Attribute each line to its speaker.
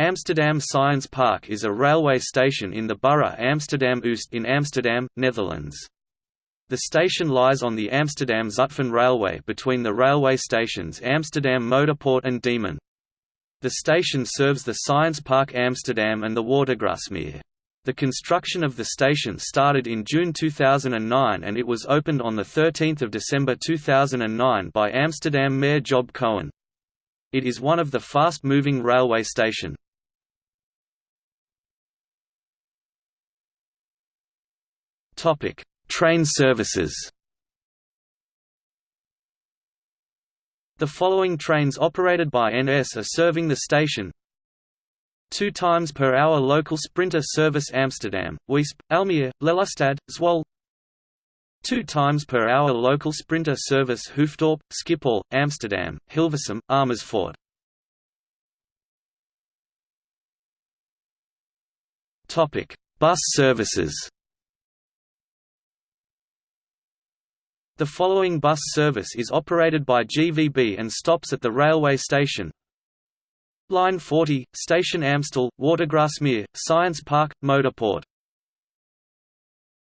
Speaker 1: Amsterdam Science Park is a railway station in the borough Amsterdam-Oost in Amsterdam, Netherlands. The station lies on the Amsterdam-Zutphen Railway between the railway stations Amsterdam Muiderpoort and Diemen. The station serves the Science Park Amsterdam and the Watergraafsmeer. The construction of the station started in June 2009 and it was opened on 13 December 2009 by Amsterdam Mayor Job Cohen. It is one of the fast-moving railway station. Train services The following trains operated by NS are serving the station. Two times per hour local sprinter service Amsterdam, Weesp, Almere, Lelystad, Zwolle. Two times per hour local sprinter service Hoofddorp, Schiphol, Amsterdam, Hilversum, Amersfoort. Topic: Bus services The following bus service is operated by GVB and stops at the railway station. Line 40, Station Amstel, Watergraafsmeer, Science Park, Muiderpoort